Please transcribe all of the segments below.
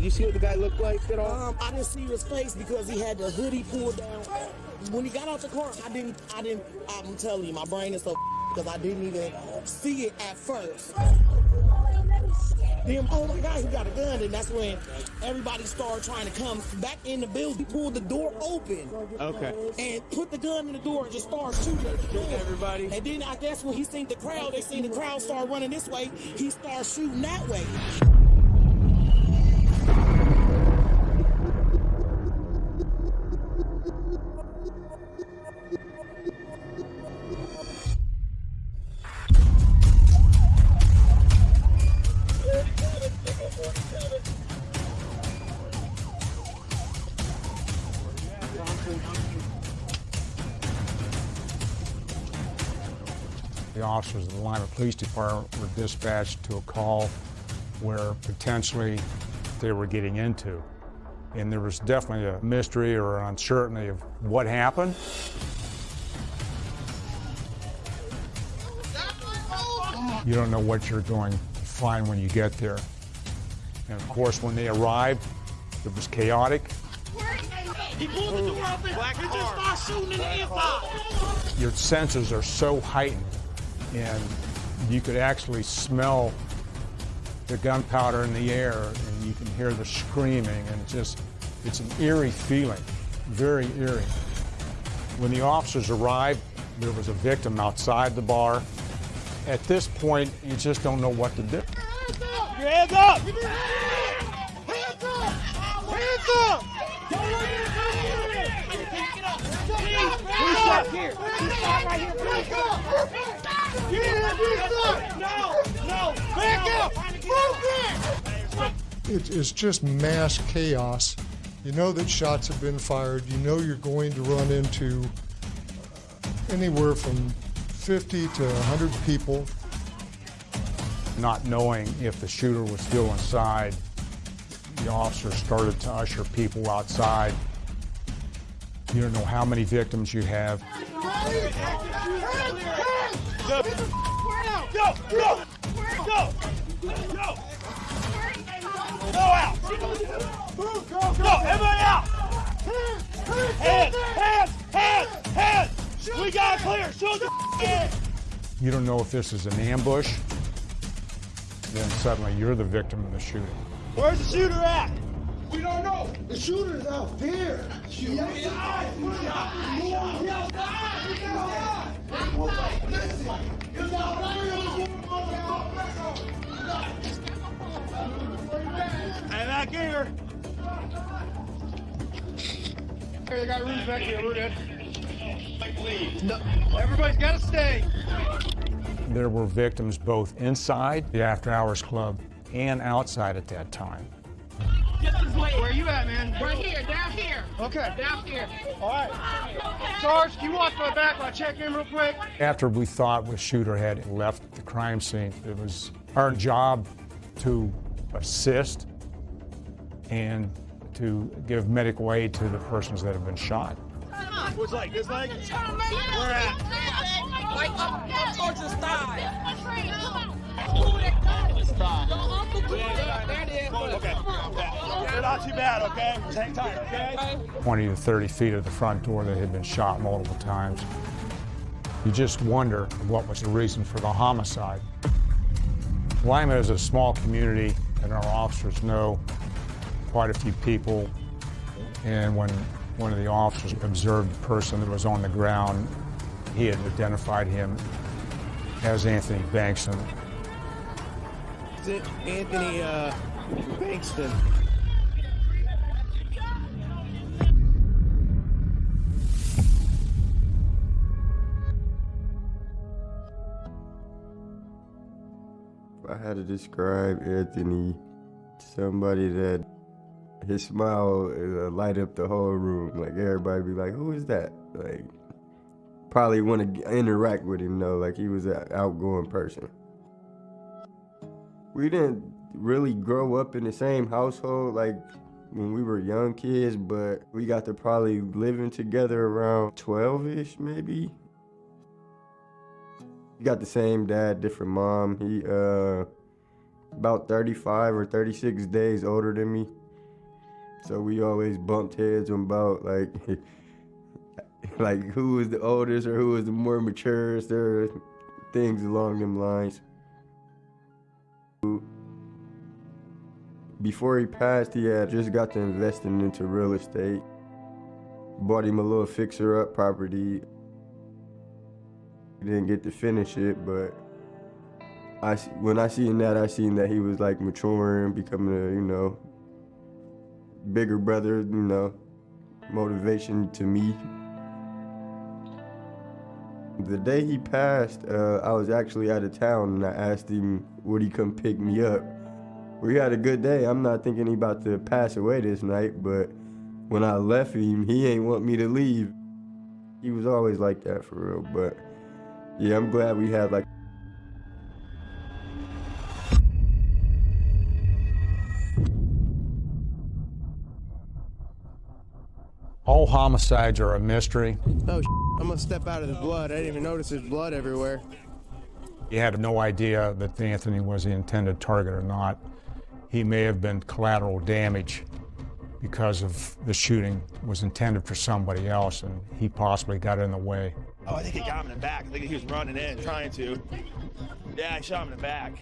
Did you see what the guy looked like at all? Um, I didn't see his face because he had the hoodie pulled down. When he got out the car, I didn't, I didn't, I'm telling you, my brain is so because I didn't even see it at first. Then, oh my God, he got a gun. And that's when everybody started trying to come back in the building. He pulled the door open. Okay. And put the gun in the door and just started shooting at the door. everybody? And then I guess when he seen the crowd, they seen the crowd start running this way, he started shooting that way. The officers of the Lima Police Department were dispatched to a call where potentially they were getting into. And there was definitely a mystery or uncertainty of what happened. You don't know what you're going to find when you get there. And of course, when they arrived, it was chaotic. He pulled the door open. He just started shooting in the inside. Your senses are so heightened, and you could actually smell the gunpowder in the air, and you can hear the screaming, and it's just, it's an eerie feeling, very eerie. When the officers arrived, there was a victim outside the bar. At this point, you just don't know what to do. Your hands up! Hands up! Hands up! Please stop here. Please stop right here. Back up! No! No! Back up! Move back! It is just mass chaos. You know that shots have been fired. You know you're going to run into uh, anywhere from 50 to 100 people. Not knowing if the shooter was still inside, the officer started to usher people outside. You don't know how many victims you have. You don't know if this is an ambush. Then suddenly you're the victim of the shooting. Where's the shooter at? We don't know. The shooter's out there. Shoot. Hey, back here. Hey, they got rooms back here. We're good. No, everybody's got to stay. There were victims both inside the After Hours Club and outside at that time. Where are you at, man? Right here, down here, Okay. down here. All right. Sarge, can you watch my back while I check in real quick? After we thought the shooter had left the crime scene, it was our job to assist and to give medical aid to the persons that have been shot. What's like? This leg? Where at? Like up, up towards his thigh. Okay. You're not too bad, okay? Just hang tight, okay? 20 to 30 feet of the front door that had been shot multiple times. You just wonder what was the reason for the homicide. Lima is a small community, and our officers know quite a few people. And when one of the officers observed the person that was on the ground, he had identified him as Anthony Bankston. Is it Anthony uh, Bankston? I had to describe Anthony, somebody that his smile uh, light up the whole room. Like everybody be like, "Who is that?" Like probably want to interact with him though. Like he was an outgoing person. We didn't really grow up in the same household like when we were young kids, but we got to probably living together around 12ish maybe. We got the same dad, different mom. He uh about 35 or 36 days older than me. So we always bumped heads on about like like who was the oldest or who was the more mature, or things along them lines. Before he passed, he had just got to investing into real estate. Bought him a little fixer-up property. Didn't get to finish it, but I when I seen that, I seen that he was like maturing, becoming a you know bigger brother, you know, motivation to me. The day he passed, uh, I was actually out of town and I asked him, would he come pick me up? We had a good day. I'm not thinking he about to pass away this night, but when I left him, he ain't want me to leave. He was always like that for real, but yeah, I'm glad we had like All homicides are a mystery. Oh, I'm gonna step out of the blood. I didn't even notice there's blood everywhere. He had no idea that Anthony was the intended target or not. He may have been collateral damage because of the shooting was intended for somebody else and he possibly got in the way. Oh, I think he got him in the back. I think he was running in, trying to. Yeah, I shot him in the back.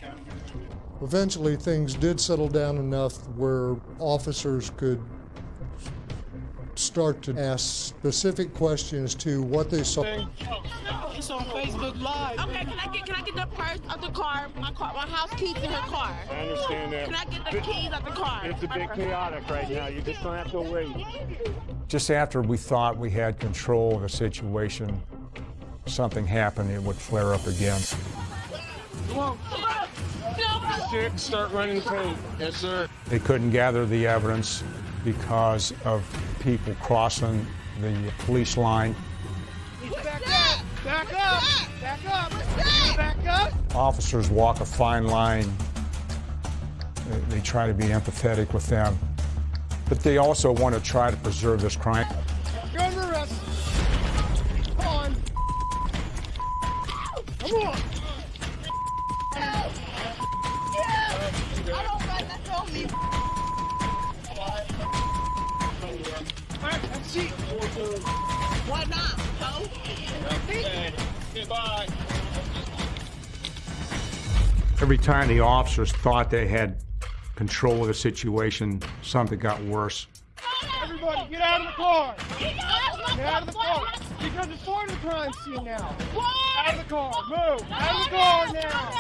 Eventually, things did settle down enough where officers could start to ask specific questions to what they saw. It's on Facebook Live. Okay, can I get can I get the purse out the car? My car, my house keys in her car. I understand that. Can I get the keys out the car? It's a bit chaotic right now. You're just gonna have to wait. Just after we thought we had control of the situation, something happened, it would flare up again. Come on. Six, start running paint. Yes, sir. They couldn't gather the evidence because of people crossing the police line. Back up! Back up! Back up! Back up! Officers walk a fine line. They, they try to be empathetic with them, but they also want to try to preserve this crime. Time the officers thought they had control of the situation, something got worse. Everybody, get out of the car. Get out of the car. Because it's part of the crime scene now. Out of the car. Move. Out of the car now.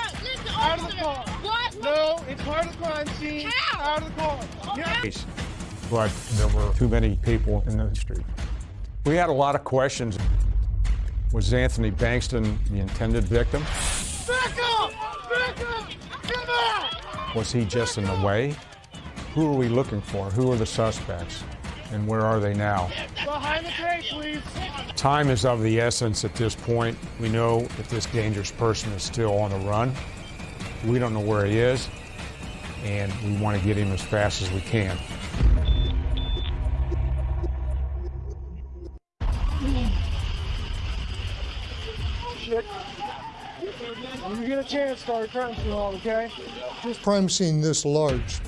Out of the car. What? No, it's part of the crime scene. How? Out of the car. Get but there were too many people in the street. We had a lot of questions. Was Anthony Bankston the intended victim? Back up! Back up! Was he just in the way? Who are we looking for? Who are the suspects? And where are they now? Behind the tape, please. Time is of the essence at this point. We know that this dangerous person is still on the run. We don't know where he is, and we want to get him as fast as we can. Get a chance, start okay? crime scene this large,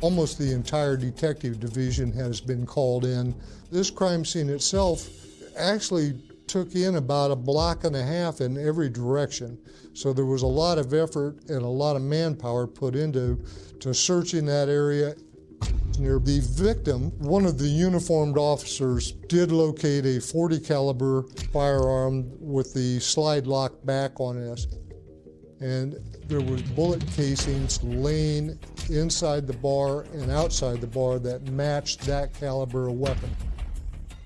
almost the entire detective division has been called in. This crime scene itself actually took in about a block and a half in every direction. So there was a lot of effort and a lot of manpower put into to searching that area. Near the victim, one of the uniformed officers did locate a 40 caliber firearm with the slide lock back on it and there was bullet casings laying inside the bar and outside the bar that matched that caliber of weapon.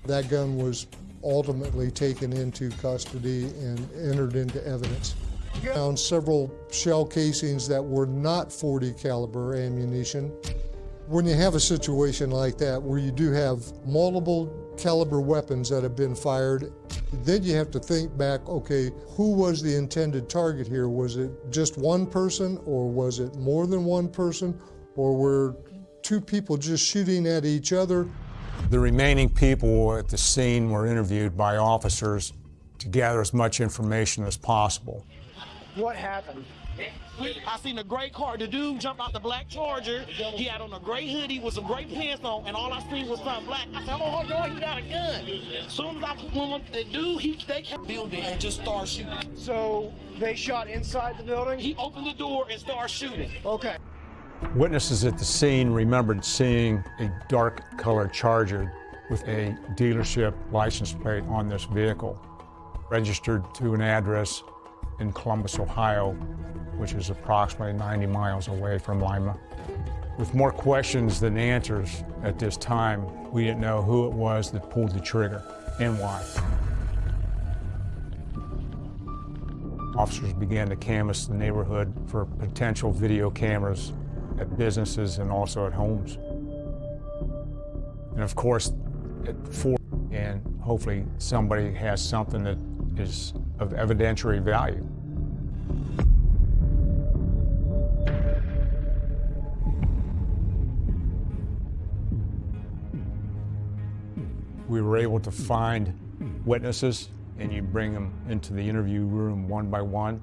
That gun was ultimately taken into custody and entered into evidence. Found several shell casings that were not 40 caliber ammunition. When you have a situation like that where you do have multiple caliber weapons that have been fired, then you have to think back, okay, who was the intended target here? Was it just one person or was it more than one person? Or were two people just shooting at each other? The remaining people at the scene were interviewed by officers to gather as much information as possible. What happened? I seen a gray car. The dude jumped out the black Charger. He had on a gray hoodie with some gray pants on, and all I seen was something black. I said, "Oh, hold on, he got a gun." As soon as I put one, on the dude, he they kept building and just started shooting. So they shot inside the building? He opened the door and started shooting. Okay. Witnesses at the scene remembered seeing a dark colored Charger with a dealership license plate on this vehicle, registered to an address in Columbus, Ohio, which is approximately 90 miles away from Lima. With more questions than answers at this time, we didn't know who it was that pulled the trigger and why. Officers began to canvass the neighborhood for potential video cameras at businesses and also at homes. And of course, at four, and hopefully somebody has something that is of evidentiary value. We were able to find witnesses and you bring them into the interview room one by one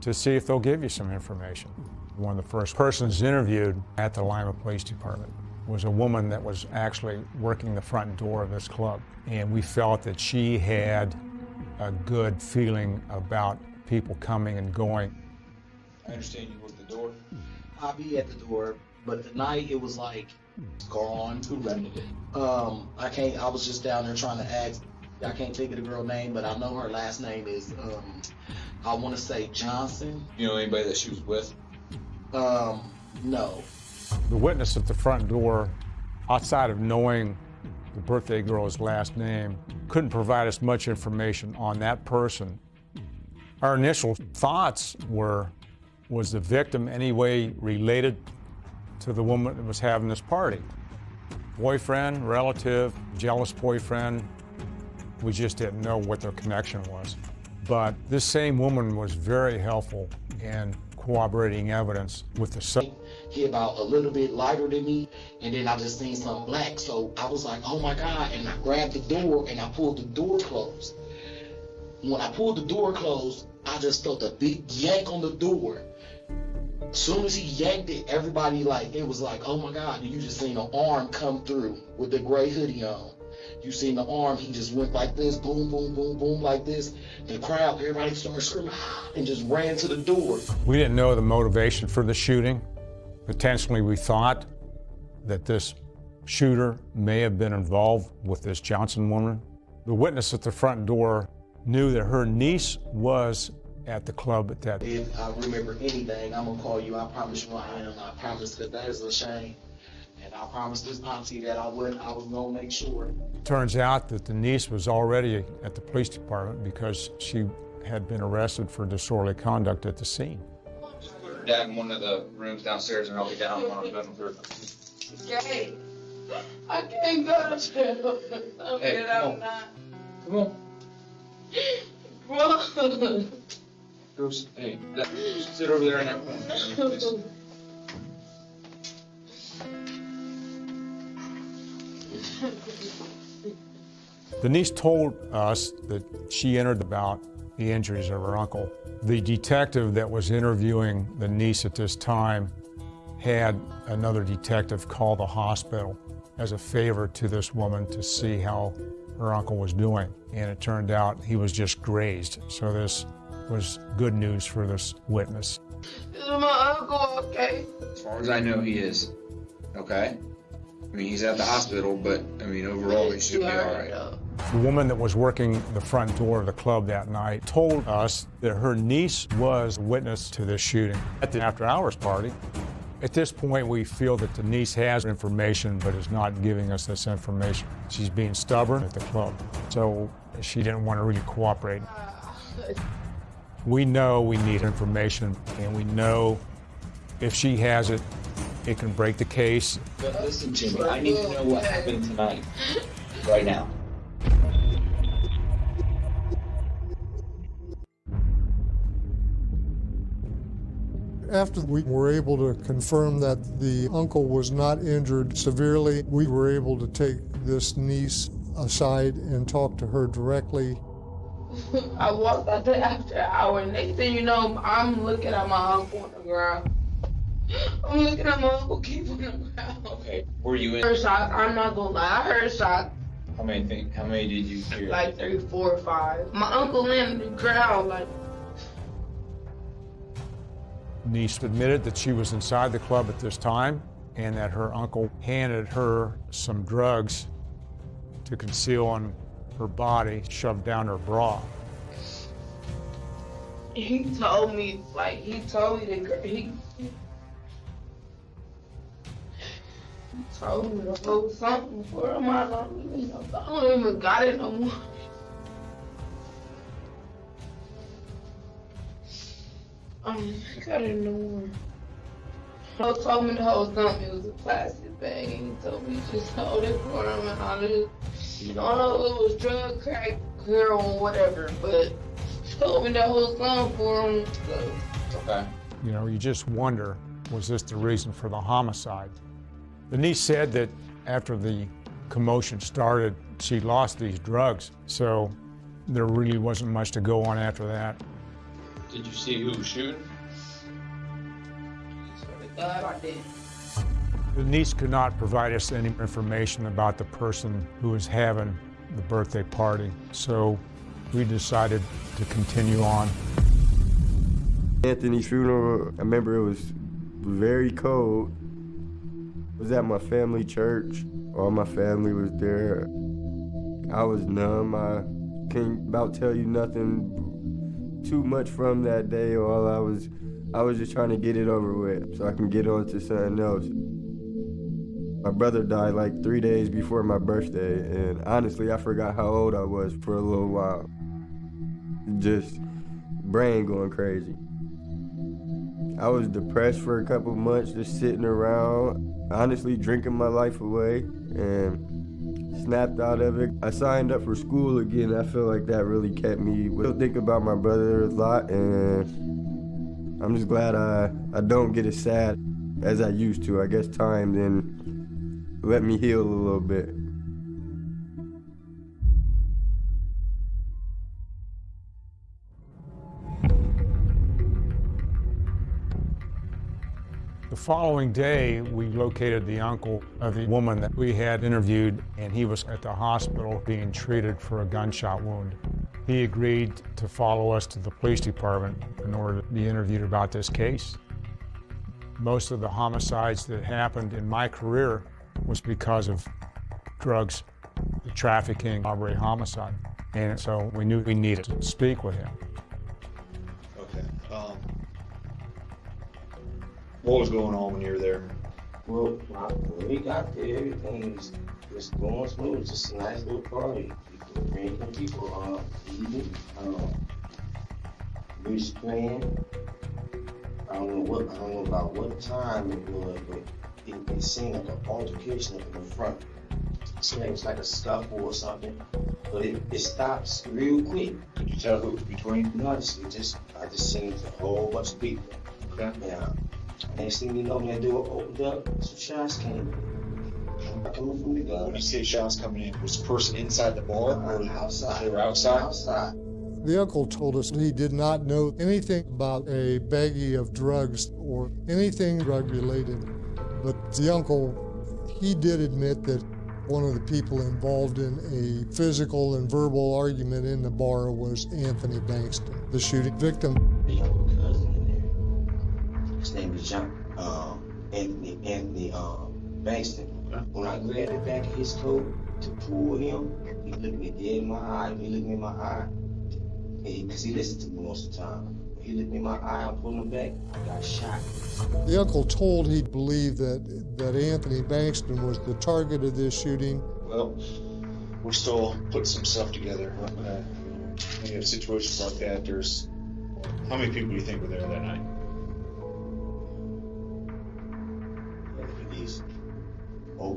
to see if they'll give you some information. One of the first persons interviewed at the Lima Police Department was a woman that was actually working the front door of this club. And we felt that she had a good feeling about people coming and going. I understand you work the door. I'll be at the door, but the night it was like gone. Who rented it? Um, I can't. I was just down there trying to ask. I can't think of the girl name, but I know her last name is. Um, I want to say Johnson. You know anybody that she was with? Um, no. The witness at the front door, outside of knowing the birthday girl's last name, couldn't provide us much information on that person. Our initial thoughts were, was the victim any way related to the woman that was having this party? Boyfriend, relative, jealous boyfriend, we just didn't know what their connection was. But this same woman was very helpful in corroborating evidence with the. He about a little bit lighter than me, and then I just seen something black. So I was like, oh my God. And I grabbed the door and I pulled the door closed. When I pulled the door closed, I just felt a big yank on the door. As soon as he yanked it, everybody like, it was like, oh my God. And you just seen an arm come through with the gray hoodie on. You seen the arm, he just went like this, boom, boom, boom, boom, like this. The crowd, everybody started screaming ah, and just ran to the door. We didn't know the motivation for the shooting. Potentially, we thought that this shooter may have been involved with this Johnson woman. The witness at the front door knew that her niece was at the club at that. Time. If I remember anything, I'm gonna call you. I promise you I am. I promise that that is a shame. And I promised this auntie that I would I was gonna make sure. Turns out that the niece was already at the police department because she had been arrested for disorderly conduct at the scene. Put her dad in one of the rooms downstairs, and I'll be down one on the bedroom floor. Okay. I can't go to jail. I'll Hey, get out come on. now. Come on. Run. Go s- Hey, that, sit over there in that corner. please. The niece told us that she entered about the injuries of her uncle. The detective that was interviewing the niece at this time had another detective call the hospital as a favor to this woman to see how her uncle was doing. And it turned out he was just grazed. So this was good news for this witness. Is my uncle okay? As far as I know, he is. Okay? I mean, he's at the hospital, but, I mean, overall, he should be all right. The woman that was working the front door of the club that night told us that her niece was a witness to this shooting at the after hours party. At this point, we feel that the niece has information but is not giving us this information. She's being stubborn at the club, so she didn't want to really cooperate. We know we need information, and we know if she has it, it can break the case. But listen, Jimmy, I need to know what happened tonight. Right now. After we were able to confirm that the uncle was not injured severely, we were able to take this niece aside and talk to her directly. I walked out there after an hour. Next thing you know, I'm looking at my uncle on the ground. I'm looking at my uncle keep on the ground. Okay. Were you in? I in? heard shots. I'm not gonna lie. I heard shots How many think? How many did you hear? like three, four, five. My uncle landed on the ground like. Niece admitted that she was inside the club at this time and that her uncle handed her some drugs to conceal on her body, shoved down her bra. He told me, like, he told me girl, he, he told me to hold something for him. I don't, you know, I don't even got it no more. Um, I got it no more. He told me to hold something. It was a plastic bag, and he told me just hold it for him, and I just, I don't know if it was drug, crack, heroin, whatever, but he told me to hold something for him. So. Okay. You know, you just wonder, was this the reason for the homicide? The niece said that after the commotion started, she lost these drugs, so there really wasn't much to go on after that. Did you see who was shooting? God, I did. The niece could not provide us any information about the person who was having the birthday party, so we decided to continue on. Anthony's funeral, I remember it was very cold. It was at my family church. All my family was there. I was numb. I can't about tell you nothing too much from that day. All I was, I was just trying to get it over with so I can get on to something else. My brother died like three days before my birthday, and honestly, I forgot how old I was for a little while. Just brain going crazy. I was depressed for a couple months, just sitting around, honestly drinking my life away, and snapped out of it. I signed up for school again. I feel like that really kept me. I think about my brother a lot, and I'm just glad I I don't get as sad as I used to. I guess time then let me heal a little bit. The following day, we located the uncle of the woman that we had interviewed, and he was at the hospital being treated for a gunshot wound. He agreed to follow us to the police department in order to be interviewed about this case. Most of the homicides that happened in my career was because of drugs, trafficking, robbery, homicide. And so we knew we needed to speak with him. What was going on when you were there? Well, when we got there, everything was just going smooth. It was just a nice little party. People drinking, people uh, eating, um, music playing. I don't know what I don't know about what time it was, but it, it seemed like an altercation up in the front. It seemed like it was like a scuffle or something, but it, it stopped real quick. Could you tell who it was between? No, I just, it just I just seen a whole bunch of people. Okay. Yeah. Next thing you know, when that door opened up, some shots came. Coming from the gun. When you see shots coming in, was the person inside the bar or uh, outside? they were outside? Outside. The uncle told us he did not know anything about a baggie of drugs or anything drug related. But the uncle, he did admit that one of the people involved in a physical and verbal argument in the bar was Anthony Bankston, the shooting victim. His name is John, um, Anthony, Anthony, um, Bankston. When I grabbed the back of his coat to pull him, he looked me dead in my eye. He looked me in my eye. Because he, he listened to me most of the time. He looked me in my eye, I pulled pulling him back, I got shot. The uncle told he believed that, that Anthony Bankston was the target of this shooting. Well, we're still putting some stuff together. Uh, when you have situations like that, there's how many people do you think were there that night?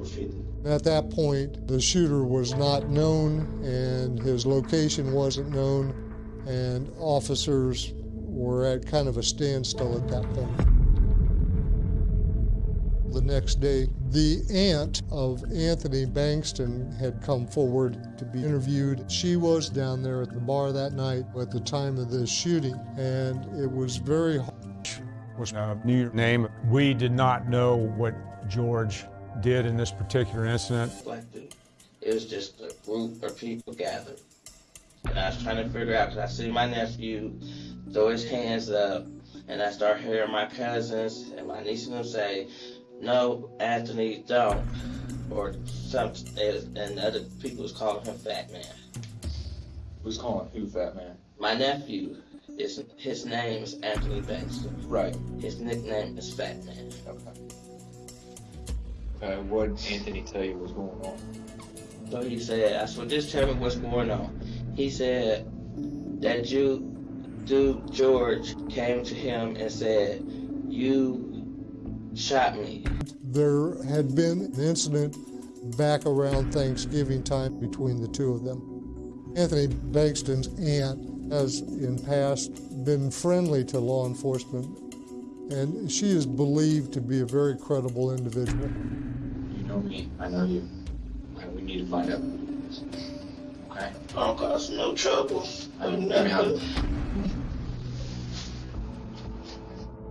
Over 50. At that point, the shooter was not known and his location wasn't known, and officers were at kind of a standstill at that point. the next day. The aunt of Anthony Bankston had come forward to be interviewed. She was down there at the bar that night at the time of the shooting, and it was very was a uh, New name. We did not know what George did in this particular incident. It was just a group of people gathered. And I was trying to figure out, because I see my nephew throw his hands up, and I start hearing my cousins and my niece and them say, no, Anthony, don't. Or something, and other people was calling him Fat Man. Who's calling who Fat Man? My nephew, is, his name is Anthony Bankston. Right. His nickname is Fat Man. Okay. Okay, what did Anthony tell you was going on? So he said, I said, just tell me what's going on. He said that you, dude George, came to him and said, you shot me. There had been an incident back around Thanksgiving time between the two of them. Anthony Bankston's aunt has in past been friendly to law enforcement, and she is believed to be a very credible individual. You know me, I know you. Okay, we need to find out. Okay? I don't cause no trouble. I mean, how,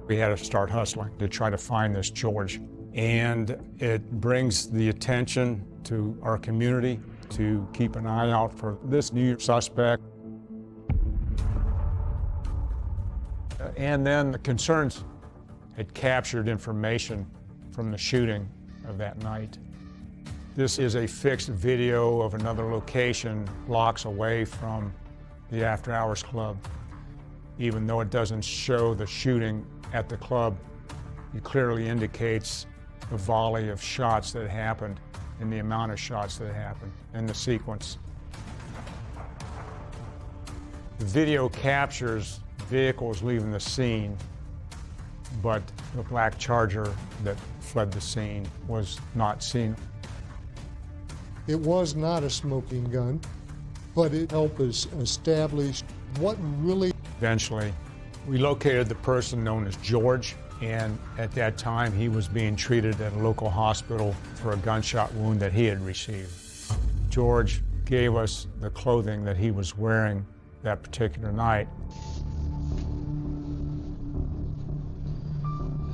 We had to start hustling to try to find this George. And it brings the attention to our community to keep an eye out for this new suspect. Uh, and then the concerns had captured information from the shooting of that night. This is a fixed video of another location blocks away from the After Hours Club. Even though it doesn't show the shooting at the club, it clearly indicates the volley of shots that happened and the amount of shots that happened in the sequence. The video captures vehicles leaving the scene, but the black charger that fled the scene was not seen. It was not a smoking gun, but it helped us establish what really. Eventually, we located the person known as George, and at that time he was being treated at a local hospital for a gunshot wound that he had received. George gave us the clothing that he was wearing that particular night.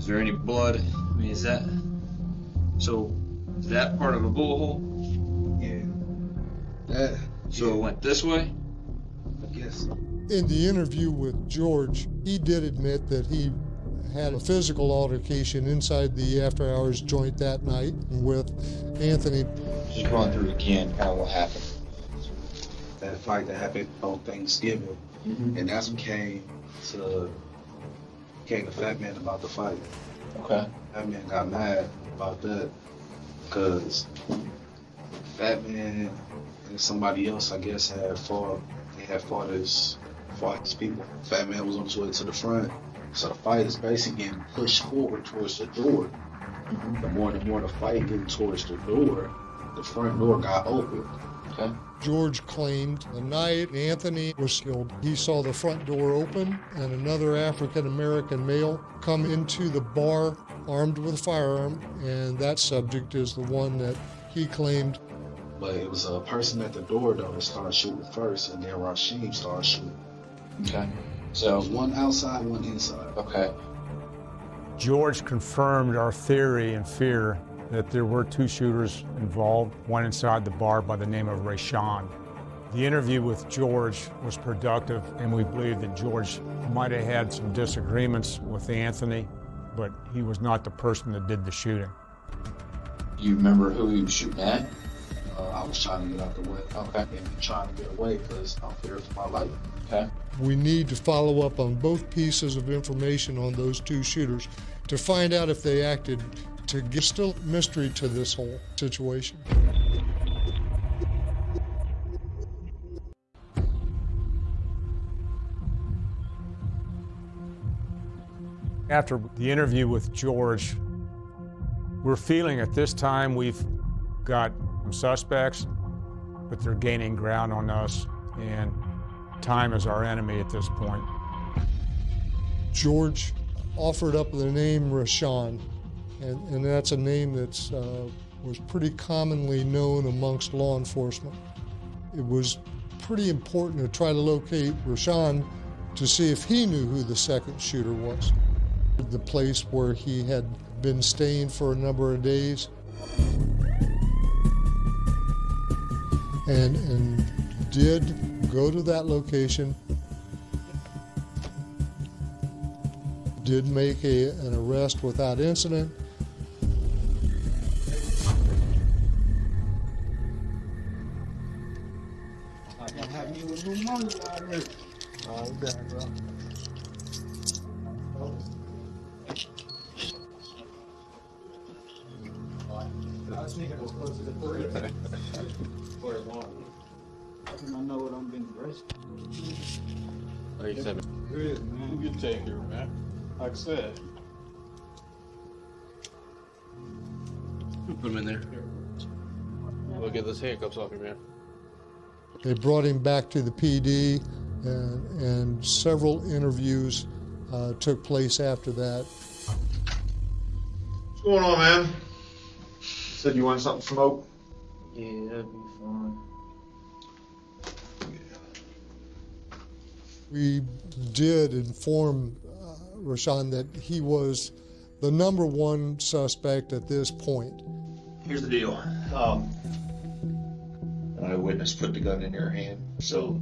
Is there any blood? I mean, is that so? Is that part of a bullet hole? Yeah. That. So it went this way. I guess. In the interview with George, he did admit that he had a physical altercation inside the after hours joint that night with Anthony. Just run through again, kind of what happened. That fight that happened on Thanksgiving, Mhm. and that's what came to came to Fat Man about the fight. Okay. Fat Man got mad about that because Fat Man and somebody else, I guess, had fought. They had fought his fought his people. Fat Man was on his way to the front, so the fight is basically getting pushed forward towards the door. Mm-hmm. The more the more the fight getting towards the door, the front door got open. Okay. George claimed the night Anthony was killed, he saw the front door open and another African American male come into the bar armed with a firearm, and that subject is the one that he claimed. But it was a person at the door though that started shooting first, and then Rashim started shooting. Okay. So it So was one outside, one inside. okay. George confirmed our theory and fear that there were two shooters involved, one inside the bar by the name of Rayshawn. The interview with George was productive, and we believe that George might have had some disagreements with Anthony, but he was not the person that did the shooting. You remember who he was shooting at? Uh, I was trying to get out the way. Okay. And trying to get away because I'm fearing for my life. Okay. We need to follow up on both pieces of information on those two shooters to find out if they acted to give still mystery to this whole situation. After the interview with George, we're feeling at this time we've got some suspects, but they're gaining ground on us, and time is our enemy at this point. George offered up the name Rashawn. And, and that's a name that uh, was pretty commonly known amongst law enforcement. It was pretty important to try to locate Rashawn to see if he knew who the second shooter was. The place where he had been staying for a number of days. And, and did go to that location, did make a, an arrest without incident, They brought him back to the PD, and, and several interviews uh, took place after that. What's going on, man? Said you wanted something to smoke? Yeah, that'd be fine. We did inform uh, Rashawn that he was the number one suspect at this point. Here's the deal. Um, an eyewitness put the gun in your hand, so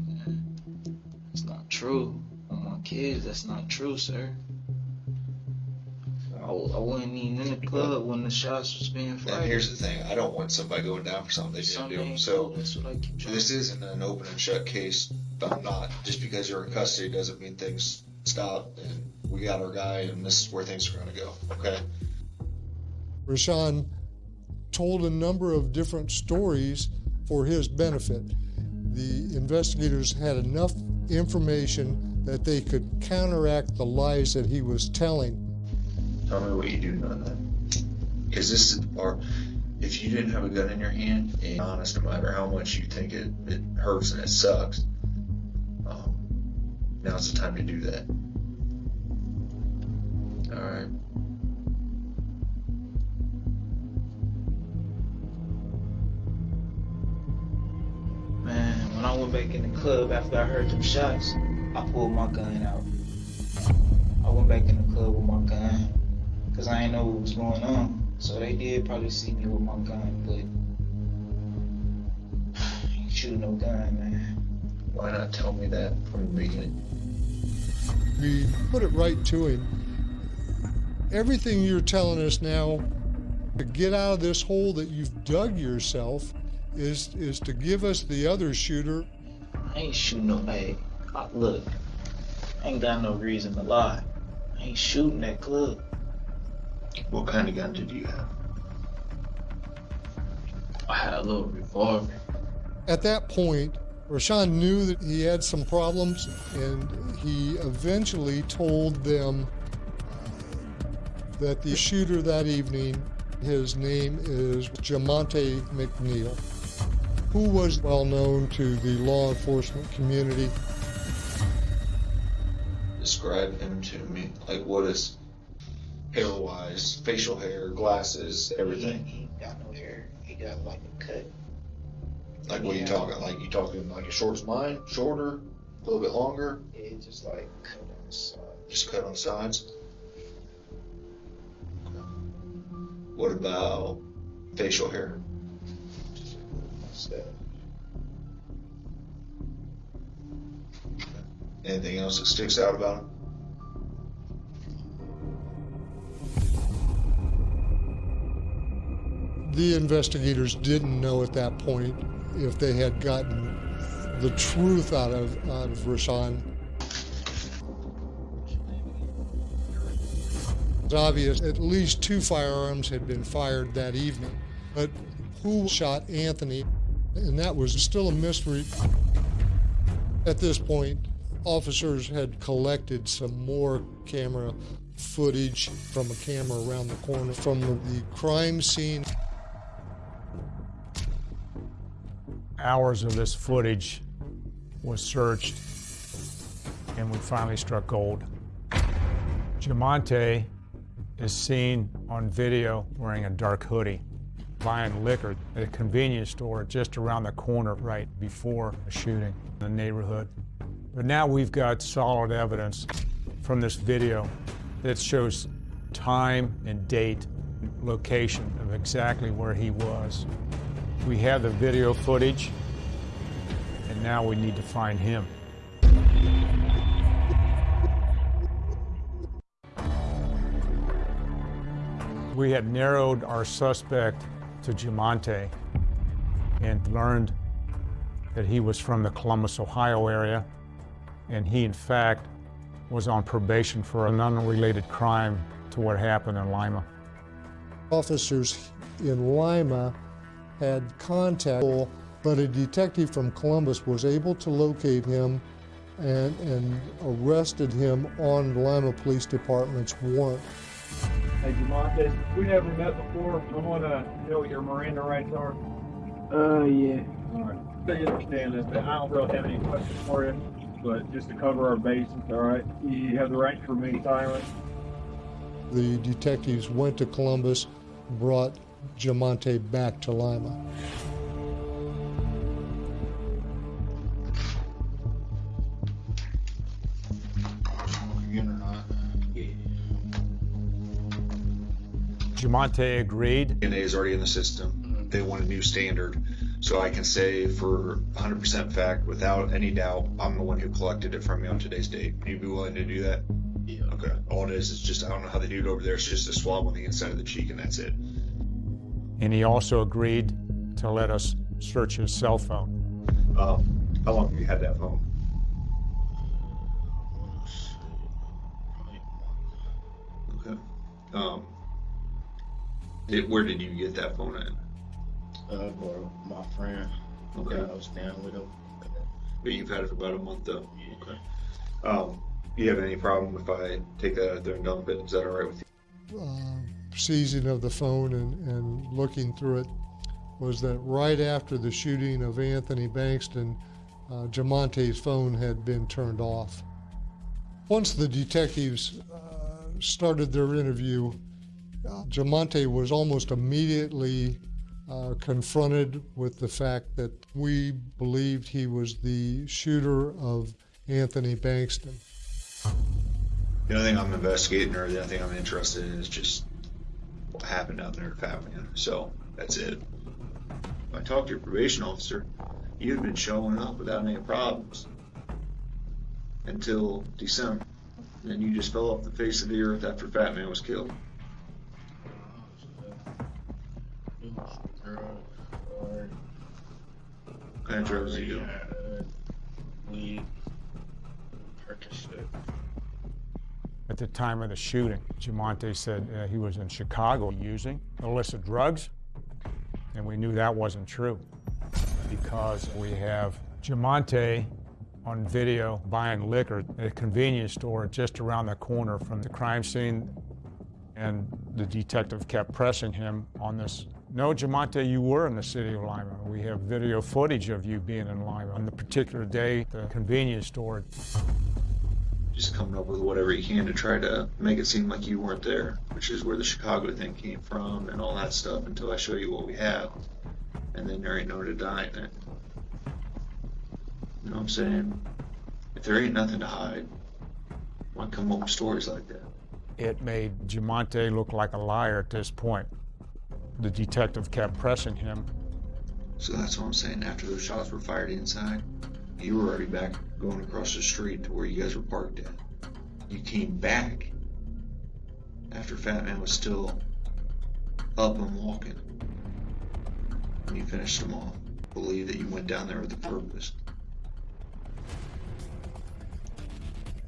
It's not true. On my kids, that's not true, sir. I, I wasn't even in the club when the shots was being fired. And fired. here's the thing: I don't want somebody going down for something they didn't Something do. So that's what I keep trying this isn't an open and shut case. I'm not. Just because you're in custody doesn't mean things stop. And we got our guy, and this is where things are going to go. Okay. Rashawn told a number of different stories for his benefit. The investigators had enough information that they could counteract the lies that he was telling. Tell me what you do know then. Because this is the part. If you didn't have a gun in your hand, and honest, no matter how much you think it, it hurts and it sucks, um, now's the time to do that. All right. Went back in the club after I heard them shots, I pulled my gun out. I went back in the club with my gun because I didn't know what was going on. So they did probably see me with my gun, but I ain't shooting no gun, man. Why not tell me that from the beginning? We put it right to him. Everything you're telling us now to get out of this hole that you've dug yourself is is to give us the other shooter I ain't shooting no. Hey, uh, I, look, I ain't got no reason to lie. I ain't shooting that club. What kind of gun did you have? I had a little revolver. At that point, Rashawn knew that he had some problems, and he eventually told them uh, that the shooter that evening, his name is Jamonte McNeil, who was well known to the law enforcement community. Describe him to me. Like, what is hair wise, facial hair, glasses, everything? He ain't got no hair. He got like a cut. Like, what are you talking? Like, you talking like as short as mine? Shorter? A little bit longer? Yeah, just like cut on the side. Just cut on the sides? What about facial hair? Anything else that sticks out about him? The investigators didn't know at that point if they had gotten the truth out of out of Rashawn. It's obvious at least two firearms had been fired that evening, but who shot Anthony? And that was still a mystery. At this point, officers had collected some more camera footage from a camera around the corner from the crime scene. Hours of this footage was searched, and we finally struck gold. Jamonte is seen on video wearing a dark hoodie, buying liquor at a convenience store just around the corner right before a shooting in the neighborhood. But now we've got solid evidence from this video that shows time and date, location of exactly where he was. We have the video footage, and now we need to find him. We had narrowed our suspect to Jamonte and learned that he was from the Columbus, Ohio area, and he, in fact, was on probation for an unrelated crime to what happened in Lima. Officers in Lima had contact, but a detective from Columbus was able to locate him and, and arrested him on Lima Police Department's warrant. Hey, Jamonte, we never met before. I want to know what your Miranda rights are. Uh, yeah. All right. So you understand this, but I don't really have any questions for you, but just to cover our bases, all right? You have the right to remain silent. The detectives went to Columbus, brought Jamonte back to Lima. Jamonte agreed. DNA is already in the system. They want a new standard. So I can say for 100% fact, without any doubt, I'm the one who collected it from you on today's date. You'd be willing to do that? Yeah. Okay. All it is is just, I don't know how they do it over there. It's just a swab on the inside of the cheek and that's it. And he also agreed to let us search his cell phone. Um, how long have you had that phone? Okay. Um, did, where did you get that phone at? Uh, for my friend. Okay. Yeah, I was down with him. But you've had it for about a month though? Okay. Um, you have any problem if I take that out there and dump it? Is that all right with you? uh, seizing of the phone and, and looking through it was that right after the shooting of Anthony Bankston, uh, Jamonte's phone had been turned off. Once the detectives uh, started their interview, uh, Jamonte was almost immediately uh, confronted with the fact that we believed he was the shooter of Anthony Bankston. The only thing I'm investigating or the only thing I'm interested in is just what happened down there at Fatman. So that's it. I talked to your probation officer. You'd been showing up without any problems until December. Then you just fell off the face of the earth after Fat Man was killed. What kind of drugs you doing? At the time of the shooting, Jamonte said uh, he was in Chicago using illicit drugs, and we knew that wasn't true because we have Jamonte on video buying liquor at a convenience store just around the corner from the crime scene, and the detective kept pressing him on this. No, Jamonte, you were in the city of Lima. We have video footage of you being in Lima on the particular day, the convenience store. Just coming up with whatever you can to try to make it seem like you weren't there, which is where the Chicago thing came from and all that stuff until I show you what we have. And then there ain't no denying it. You know what I'm saying? If there ain't nothing to hide, why come up with stories like that? It made Jamonte look like a liar at this point. The detective kept pressing him. So that's what I'm saying. After those shots were fired inside, you were already back going across the street to where you guys were parked at. You came back after Fat Man was still up and walking. And you finished him off. Believe that you went down there with a purpose.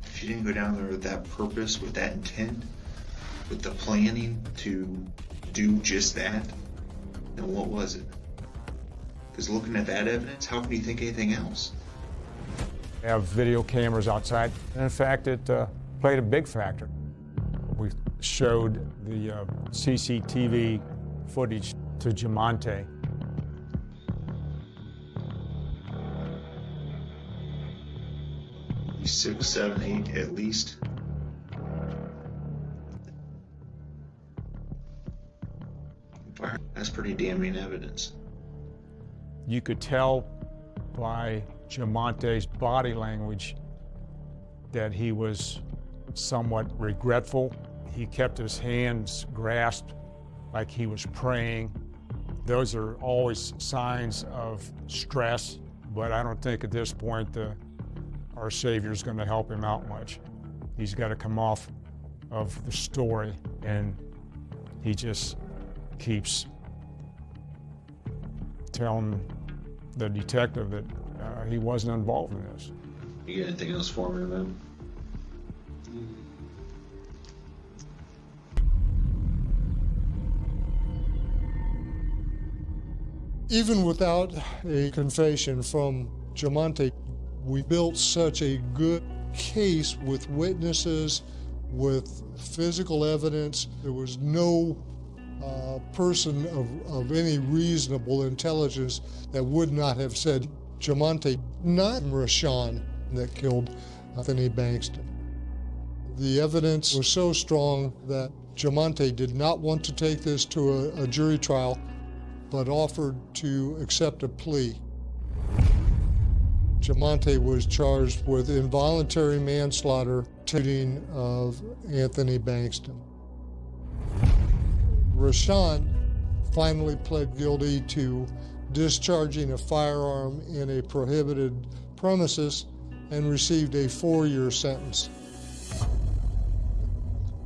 If you didn't go down there with that purpose, with that intent, with the planning to do just that, then what was it? Because looking at that evidence, how can you think anything else? We have video cameras outside, and in fact, it uh, played a big factor. We showed the uh, CCTV footage to Jamonte. Six, seven, eight at least. That's pretty damning evidence. You could tell by Jamonte's body language that he was somewhat regretful. He kept his hands grasped like he was praying. Those are always signs of stress, but I don't think at this point the, our Savior is going to help him out much. He's got to come off of the story, and he just keeps telling the detective that uh, he wasn't involved in this. You got anything else for me, man? Even without a confession from Jamonte, we built such a good case with witnesses, with physical evidence. There was no uh, person of, of any reasonable intelligence that would not have said Jamonte, not Rashawn, that killed Anthony Bankston. The evidence was so strong that Jamonte did not want to take this to a, a jury trial, but offered to accept a plea. Jamonte was charged with involuntary manslaughter, shooting of Anthony Bankston. Rashawn finally pled guilty to discharging a firearm in a prohibited premises and received a four-year sentence.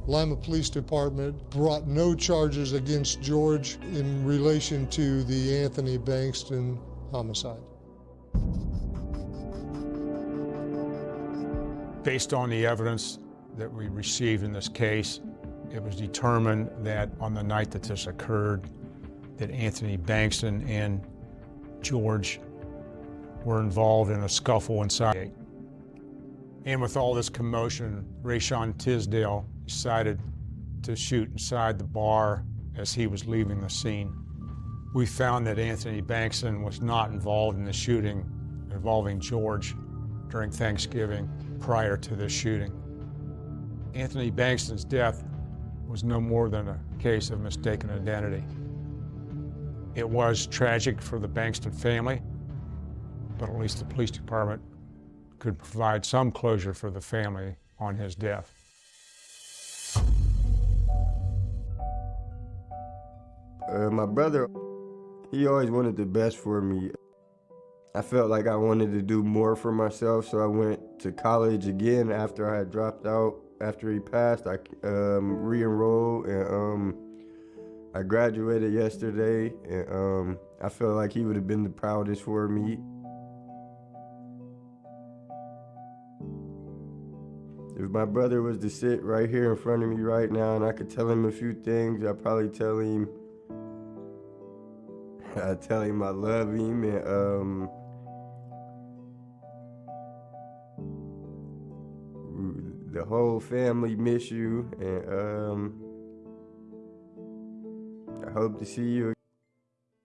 Lima Police Department brought no charges against George in relation to the Anthony Bankston homicide. Based on the evidence that we received in this case, it was determined that on the night that this occurred, that Anthony Bankston and George were involved in a scuffle inside. And with all this commotion, Rayshon Tisdale decided to shoot inside the bar as he was leaving the scene. We found that Anthony Bankston was not involved in the shooting involving George during Thanksgiving prior to this shooting. Anthony Bankston's death was no more than a case of mistaken identity. It was tragic for the Bankston family, but at least the police department could provide some closure for the family on his death. Uh, my brother, he always wanted the best for me. I felt like I wanted to do more for myself, so I went to college again after I had dropped out. After he passed, I um, re-enrolled and um, I graduated yesterday, and um, I felt like he would have been the proudest for me. If my brother was to sit right here in front of me right now and I could tell him a few things, I'd probably tell him, I'd tell him I love him and um, the whole family miss you and um, I hope to see you